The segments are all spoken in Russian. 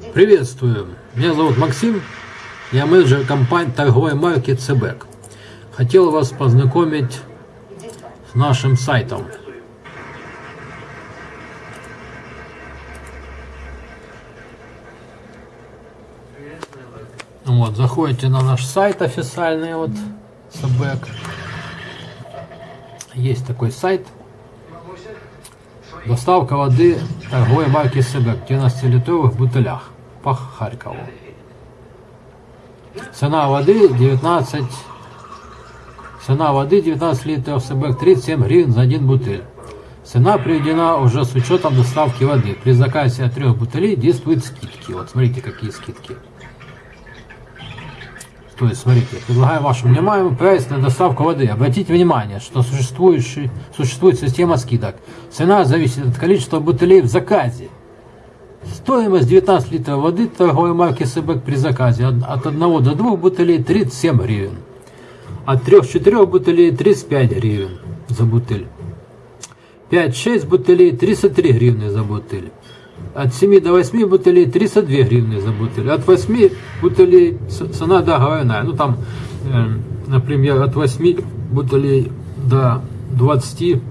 Приветствую, меня зовут Максим, я менеджер компании торговой марки ЦБЭК. Хотел вас познакомить с нашим сайтом. Вот, заходите на наш сайт официальный, вот, ЦБЭК. Есть такой сайт. Доставка воды торговой марки СБЭК в 12-литровых бутылях по Харькову. Цена воды 19 Цена воды 19 литров СБЭК 37 гривен за один бутыль. Цена приведена уже с учетом доставки воды. При заказе от трех бутылей действуют скидки. Вот смотрите, какие скидки. То есть, смотрите, предлагаю вашему вниманию прайс на доставку воды. Обратите внимание, что существует, существует система скидок. Цена зависит от количества бутылей в заказе. Стоимость 19 литров воды торговой марки Себек при заказе от 1 до 2 бутылей 37 гривен. От 3-4 бутылей 35 гривен за бутыль. 5-6 бутылей 33 гривны за бутыль. От 7 до 8 бутылей 32 гривны за бутыль. От 8 бутылей цена договорная. Ну там, э, например, от 8 бутылей до 20,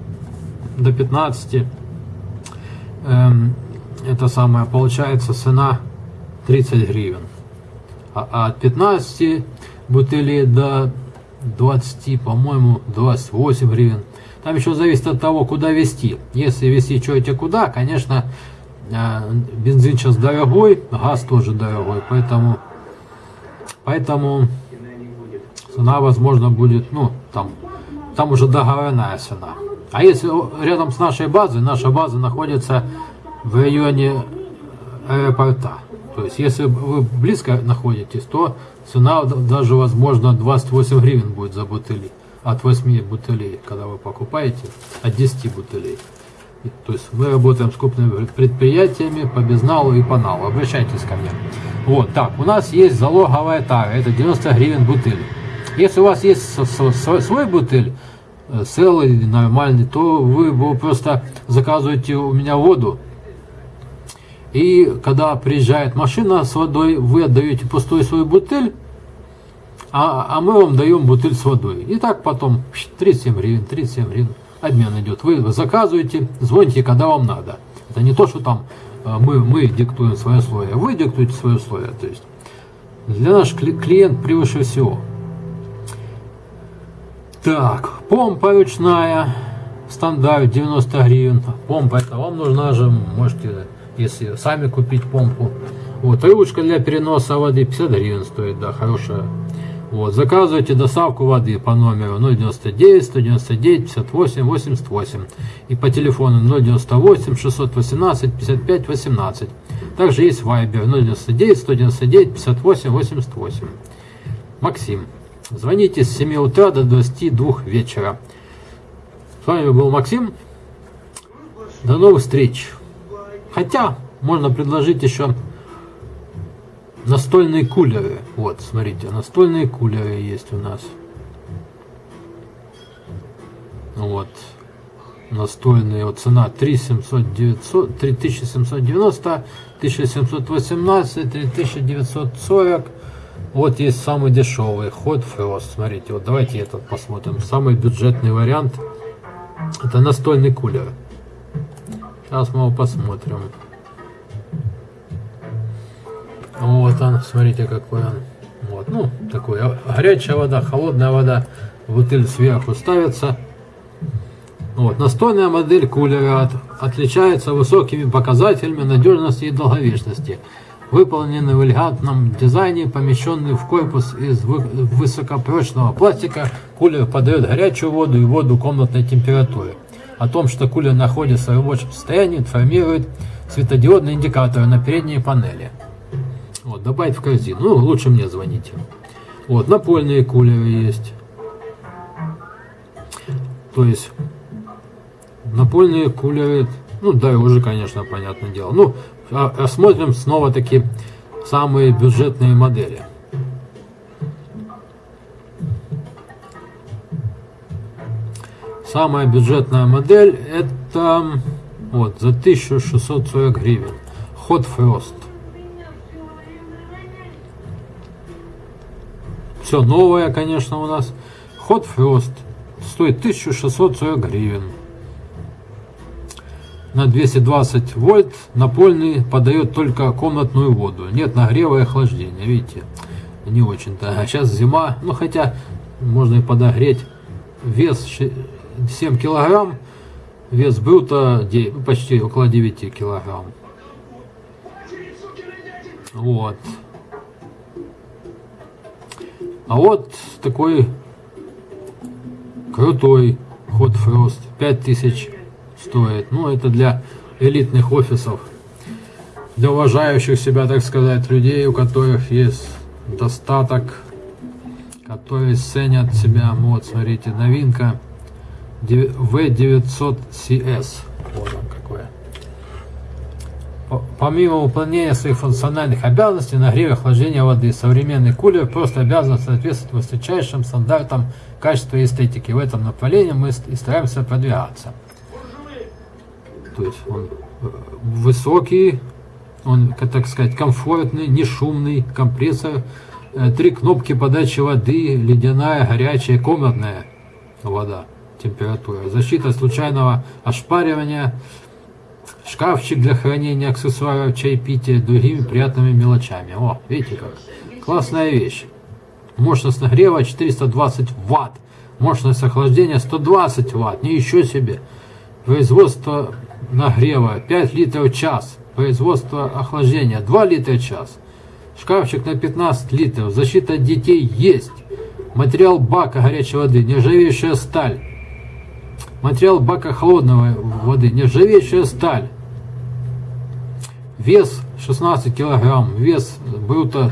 до 15. Э, эм, это самое, получается цена 30 гривен. А, а от 15 бутылей до 20, по-моему, 28 гривен. Там еще зависит от того, куда вести. Если вести что-то куда, конечно, бензин сейчас дорогой, газ тоже дорогой, поэтому, поэтому цена, возможно, будет, ну, там, там уже договорная цена. А если рядом с нашей базой, наша база находится в районе аэропорта. То есть, если вы близко находитесь, то цена даже, возможно, 28 гривен будет за бутыли. От 8 бутылей, когда вы покупаете, от 10 бутылей. То есть мы работаем с крупными предприятиями по безналу и по налу. Обращайтесь ко мне. Вот, так, у нас есть залоговая тара, это 90 гривен бутыль. Если у вас есть свой бутыль, э, целый, нормальный, то вы просто заказываете у меня воду, и когда приезжает машина с водой, вы отдаете пустой свой бутыль, а, а мы вам даем бутыль с водой. И так потом 37 гривен, 37 гривен обмен идет. Вы заказываете, звоните, когда вам надо. Это не то, что там э, мы, мы диктуем свои условия, вы диктуете свои условия. То есть для наш клиент превыше всего. Так, помпа ручная, стандарт 90 гривен. Помпа это вам нужна же, можете если сами купить помпу. Вот, ручка для переноса воды 50 гривен стоит, да, хорошая. Вот, заказывайте доставку воды по номеру 099 199 58 88 и по телефону 098 618 55 18. Также есть Viber 099 199 58 88. Максим. Звоните с 7 утра до 22 вечера. С вами был Максим. До новых встреч. Хотя, можно предложить еще настольные кулеры. Вот, смотрите, настольные кулеры есть у нас. Вот. Настольные, вот цена 3700, 3790, 1718, 3940. Вот есть самый дешевый, Hot Frost. Смотрите, вот давайте этот посмотрим. Самый бюджетный вариант. Это настольный кулер. Сейчас мы его посмотрим. Вот он, смотрите какой он. Вот, ну, такой а, горячая вода, холодная вода. Бутыль сверху ставится. Вот, настольная модель кулера от, отличается высокими показателями надежности и долговечности. Выполнены в элегантном дизайне, помещенный в корпус из высокопрочного пластика, кулер подает горячую воду и воду комнатной температуры. О том, что кулер находится в рабочем состоянии, информирует светодиодный индикатор на передней панели. Вот, добавить в корзину. Ну, лучше мне звоните. Вот, напольные кулеры есть. То есть, напольные кулеры, ну, да, уже, конечно, понятное дело. Ну, а, рассмотрим снова таки самые бюджетные модели. Самая бюджетная модель это вот за 1640 гривен. Hot Frost. Все новое, конечно, у нас. Hot Frost стоит 1640 гривен. На 220 вольт напольный подает только комнатную воду. Нет нагрева и охлаждения, видите? Не очень-то. А сейчас зима, ну хотя можно и подогреть. Вес 7 килограмм, вес был-то почти около 9 килограмм. Вот. А вот такой крутой Hot Frost. 5000 стоит. Ну, это для элитных офисов. Для уважающих себя, так сказать, людей, у которых есть достаток, которые ценят себя. Вот, смотрите, новинка V900CS. Вот он какое. Помимо выполнения своих функциональных обязанностей, нагрева и охлаждения воды, современный кулер просто обязан соответствовать высочайшим стандартам качества и эстетики. В этом направлении мы и стараемся продвигаться. То есть он э, высокий, он, так сказать, комфортный, не шумный, компрессор, э, три кнопки подачи воды, ледяная, горячая, комнатная вода, температура, защита случайного ошпаривания, шкафчик для хранения аксессуаров, чайпития, другими приятными мелочами. О, видите как? Классная вещь. Мощность нагрева 420 ватт. Мощность охлаждения 120 ватт. Не еще себе. Производство нагрева 5 литров в час. Производство охлаждения 2 литра в час. Шкафчик на 15 литров. Защита детей есть. Материал бака горячей воды. Нержавеющая сталь. Материал бака холодной воды. Нержавеющая сталь. Вес 16 килограмм. Вес брута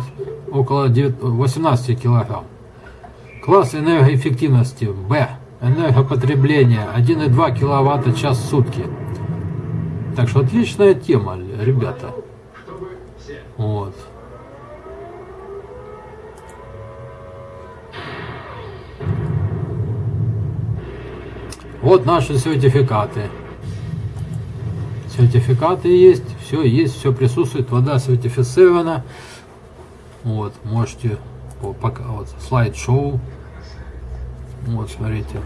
около 18 килограмм. Класс энергоэффективности Б. Энергопотребление 1,2 киловатта час в сутки. Так что отличная тема, ребята. Вот. Вот наши сертификаты. Сертификаты есть, все есть, все присутствует, вода сертифицирована. Вот, можете пока вот слайд-шоу. Вот, смотрите.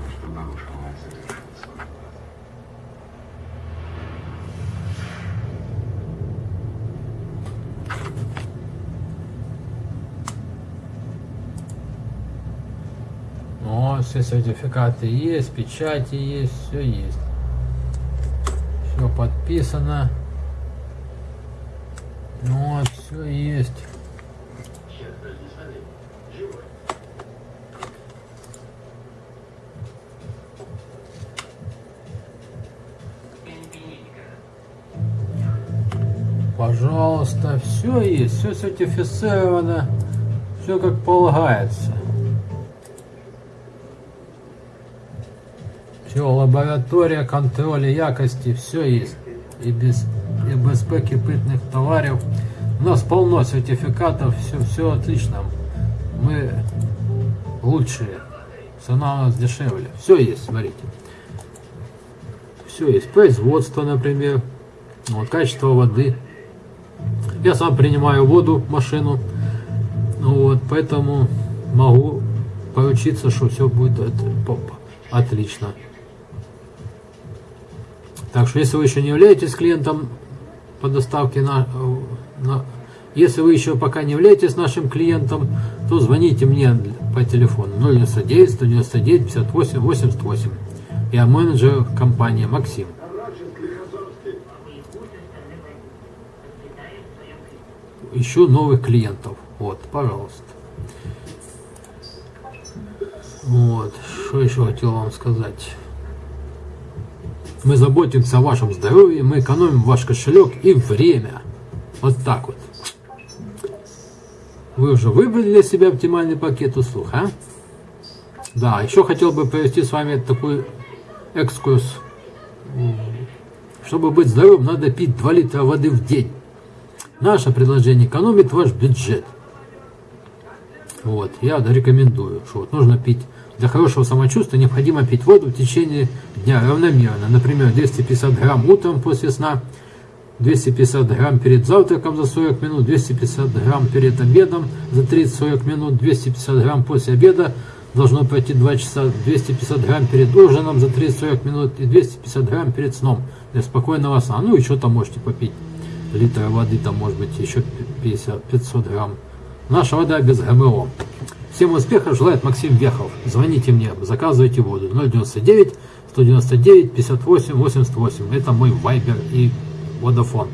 Вот, все сертификаты есть, печати есть, все есть. Все подписано. Вот, все есть. Пожалуйста, все есть, все сертифицировано, все как полагается. Все, лаборатория контроля якости, все есть. И без и БСП кипытных товаров. У нас полно сертификатов, все, все отлично. Мы лучшие. Цена у нас дешевле. Все есть, смотрите. Все есть. Производство, например. Вот, качество воды. Я сам принимаю воду машину. Вот, поэтому могу поручиться, что все будет отлично. Так что, если вы еще не являетесь клиентом по доставке на, на если вы еще пока не являетесь нашим клиентом, то звоните мне по телефону 099 199 58 88. Я менеджер компании Максим. Ищу новых клиентов. Вот, пожалуйста. Вот, что еще хотел вам сказать. Мы заботимся о вашем здоровье, мы экономим ваш кошелек и время. Вот так вот. Вы уже выбрали для себя оптимальный пакет услуг, а? Да, еще хотел бы провести с вами такой экскурс. Чтобы быть здоровым, надо пить 2 литра воды в день. Наше предложение экономит ваш бюджет. Вот, я рекомендую, что вот нужно пить для хорошего самочувствия необходимо пить воду в течение дня равномерно. Например, 250 грамм утром после сна, 250 грамм перед завтраком за 40 минут, 250 грамм перед обедом за 30-40 минут, 250 грамм после обеда, должно пройти 2 часа, 250 грамм перед ужином за 30-40 минут и 250 грамм перед сном для спокойного сна. Ну и что там можете попить? Литр воды, там может быть еще 50-500 грамм. Наша вода без ГМО. Всем успехов желает Максим Вехов. Звоните мне, заказывайте воду. 099 199 58 88. Это мой вайбер и Водофон.